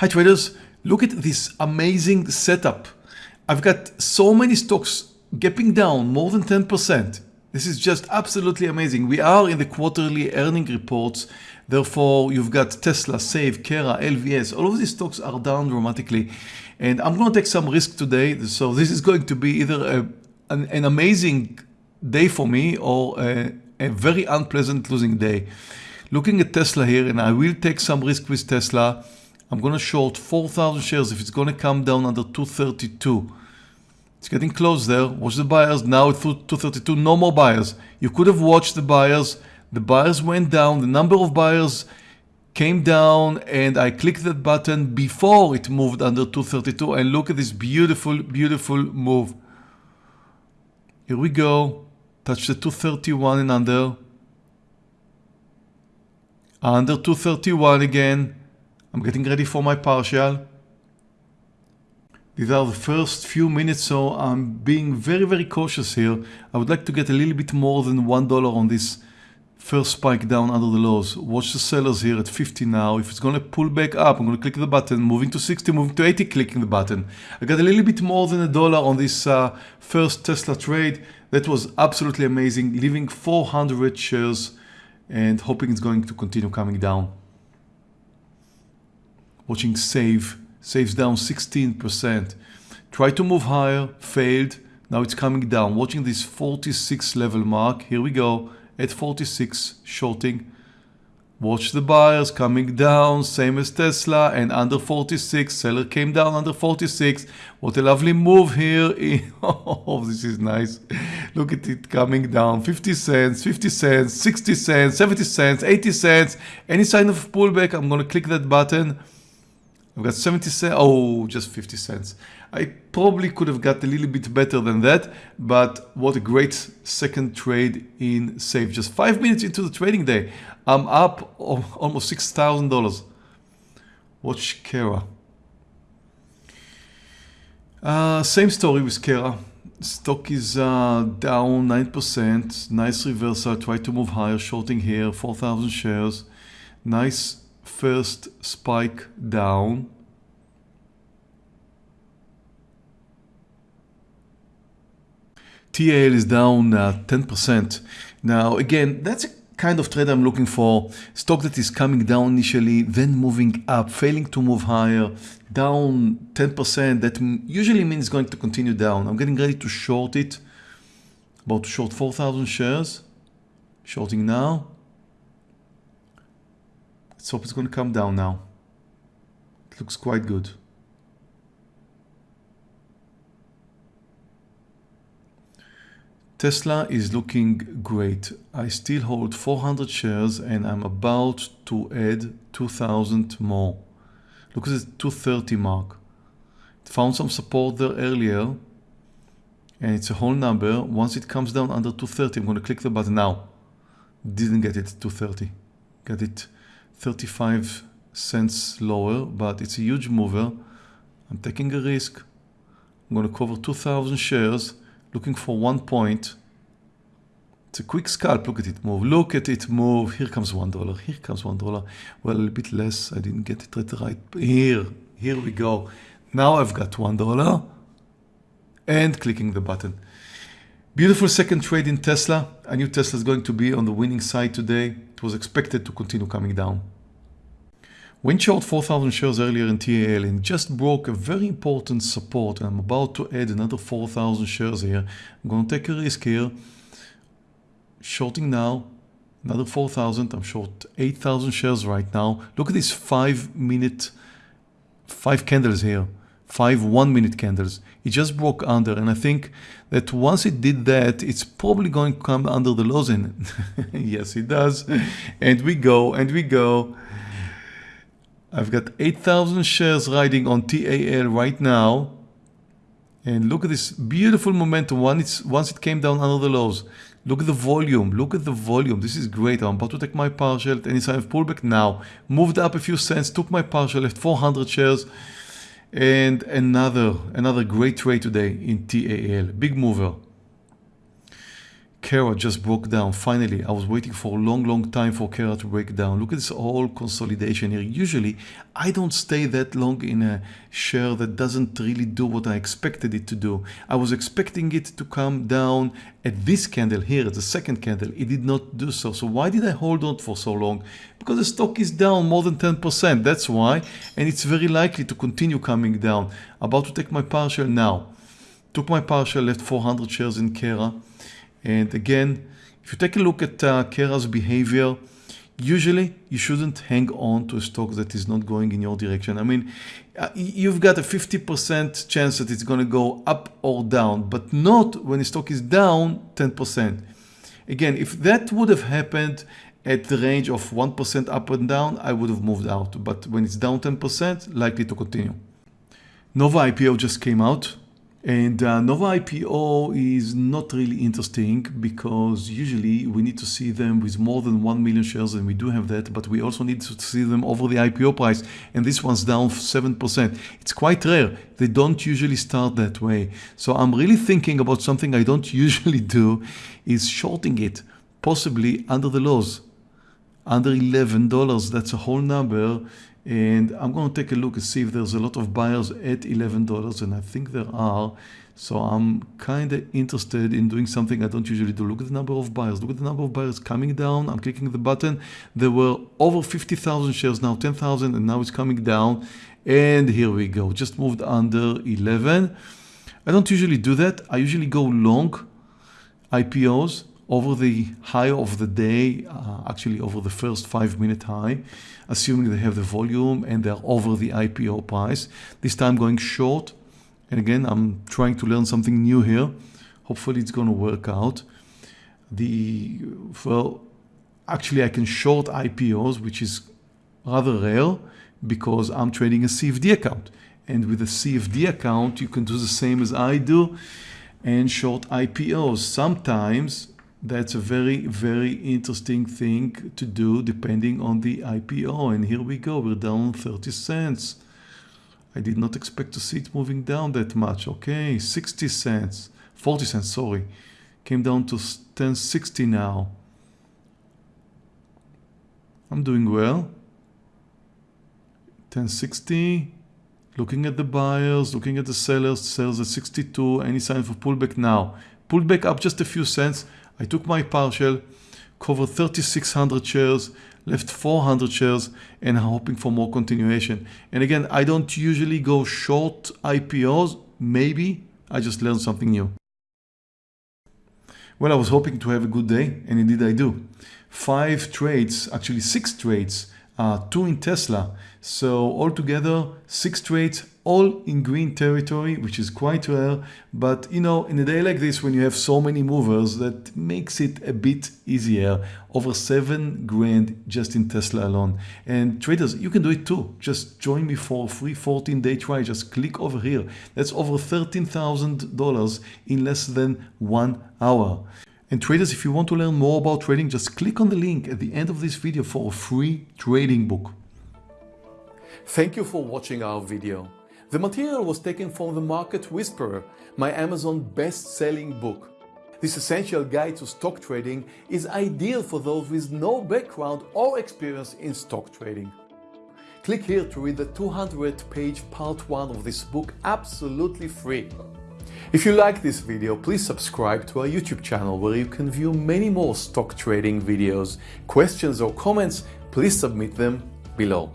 Hi traders, look at this amazing setup. I've got so many stocks gapping down more than 10%. This is just absolutely amazing. We are in the quarterly earning reports. Therefore, you've got Tesla, Save, Kera, LVS. All of these stocks are down dramatically. And I'm going to take some risk today. So this is going to be either a, an, an amazing day for me or a, a very unpleasant losing day. Looking at Tesla here, and I will take some risk with Tesla. I'm going to short 4,000 shares if it's going to come down under 232. It's getting close there. Watch the buyers. Now it's 232. No more buyers. You could have watched the buyers. The buyers went down. The number of buyers came down and I clicked that button before it moved under 232 and look at this beautiful, beautiful move. Here we go. Touch the 231 and under. Under 231 again. I'm getting ready for my partial. These are the first few minutes, so I'm being very, very cautious here. I would like to get a little bit more than $1 on this first spike down under the lows. Watch the sellers here at 50 now. If it's going to pull back up, I'm going to click the button, moving to 60, moving to 80, clicking the button. I got a little bit more than a dollar on this uh, first Tesla trade. That was absolutely amazing, leaving 400 shares and hoping it's going to continue coming down. Watching Save saves down 16%. Try to move higher, failed. Now it's coming down. Watching this 46 level mark. Here we go at 46, shorting. Watch the buyers coming down, same as Tesla, and under 46. Seller came down under 46. What a lovely move here. oh, this is nice. Look at it coming down. 50 cents, 50 cents, 60 cents, 70 cents, 80 cents. Any sign of pullback, I'm going to click that button. I've got 70 cents. Oh, just 50 cents. I probably could have got a little bit better than that, but what a great second trade in Save. Just five minutes into the trading day, I'm up almost $6,000. Watch Kera. Uh, same story with Kera. Stock is uh, down 9%. Nice reversal. Try to move higher. Shorting here. 4,000 shares. Nice first spike down. TAL is down 10%. Uh, now, again, that's a kind of trade I'm looking for. Stock that is coming down initially, then moving up, failing to move higher, down 10%. That usually means going to continue down. I'm getting ready to short it. About to short 4,000 shares. Shorting now. Let's hope it's going to come down now. It looks quite good. Tesla is looking great. I still hold 400 shares and I'm about to add 2000 more. Look at the 230 mark. It found some support there earlier and it's a whole number. Once it comes down under 230, I'm going to click the button now. Didn't get it 230. Got it 35 cents lower, but it's a huge mover. I'm taking a risk. I'm going to cover 2,000 shares, looking for one point. It's a quick scalp. Look at it move. Look at it move. Here comes one dollar. Here comes one dollar. Well, a bit less. I didn't get it right. Here, here we go. Now I've got one dollar and clicking the button. Beautiful second trade in Tesla. I knew Tesla is going to be on the winning side today. It was expected to continue coming down. Went short 4,000 shares earlier in TAL and just broke a very important support. I'm about to add another 4,000 shares here. I'm going to take a risk here. Shorting now, another 4,000. I'm short 8,000 shares right now. Look at these five minute, five candles here five one minute candles. It just broke under and I think that once it did that, it's probably going to come under the lows in. yes, it does. And we go and we go. I've got 8,000 shares riding on TAL right now. And look at this beautiful momentum once, once it came down under the lows. Look at the volume. Look at the volume. This is great. I'm about to take my partial at any sign of pullback now. Moved up a few cents, took my partial, left 400 shares. And another, another great trade today in TAL, big mover. Kara just broke down. Finally, I was waiting for a long, long time for Kara to break down. Look at this whole consolidation here. Usually, I don't stay that long in a share that doesn't really do what I expected it to do. I was expecting it to come down at this candle here, at the second candle. It did not do so. So why did I hold on for so long? Because the stock is down more than 10%. That's why. And it's very likely to continue coming down. About to take my partial now. Took my partial, left 400 shares in Kara. And again, if you take a look at uh, Kara's behavior, usually you shouldn't hang on to a stock that is not going in your direction. I mean, uh, you've got a 50% chance that it's going to go up or down, but not when the stock is down 10%. Again, if that would have happened at the range of 1% up and down, I would have moved out. But when it's down 10%, likely to continue. Nova IPO just came out. And uh, Nova IPO is not really interesting because usually we need to see them with more than 1 million shares and we do have that, but we also need to see them over the IPO price. And this one's down 7%. It's quite rare. They don't usually start that way. So I'm really thinking about something I don't usually do is shorting it, possibly under the lows, under $11. That's a whole number. And I'm going to take a look and see if there's a lot of buyers at $11 and I think there are. So I'm kind of interested in doing something. I don't usually do. Look at the number of buyers. Look at the number of buyers coming down. I'm clicking the button. There were over 50,000 shares now 10,000 and now it's coming down. And here we go. Just moved under 11 I don't usually do that. I usually go long IPOs over the high of the day, uh, actually over the first five minute high, assuming they have the volume and they're over the IPO price. This time going short. And again, I'm trying to learn something new here. Hopefully it's going to work out. The, well, actually I can short IPOs, which is rather rare because I'm trading a CFD account. And with a CFD account, you can do the same as I do and short IPOs. Sometimes that's a very, very interesting thing to do depending on the IPO. And here we go, we're down 30 cents. I did not expect to see it moving down that much. Okay, 60 cents, 40 cents, sorry. Came down to 1060 now. I'm doing well. 1060. Looking at the buyers, looking at the sellers, sellers at 62. Any sign for pullback now? Pulled back up just a few cents. I took my partial, covered 3600 shares, left 400 shares and hoping for more continuation. And again, I don't usually go short IPOs. Maybe I just learned something new. Well, I was hoping to have a good day and indeed I do. Five trades, actually six trades, uh, two in Tesla. So altogether six trades all in green territory, which is quite rare. But you know, in a day like this, when you have so many movers, that makes it a bit easier. Over seven grand just in Tesla alone. And traders, you can do it too. Just join me for a free 14 day try. Just click over here. That's over $13,000 in less than one hour. And traders, if you want to learn more about trading, just click on the link at the end of this video for a free trading book. Thank you for watching our video. The material was taken from The Market Whisperer, my Amazon best-selling book. This essential guide to stock trading is ideal for those with no background or experience in stock trading. Click here to read the 200-page part 1 of this book absolutely free. If you like this video, please subscribe to our YouTube channel where you can view many more stock trading videos. Questions or comments, please submit them below.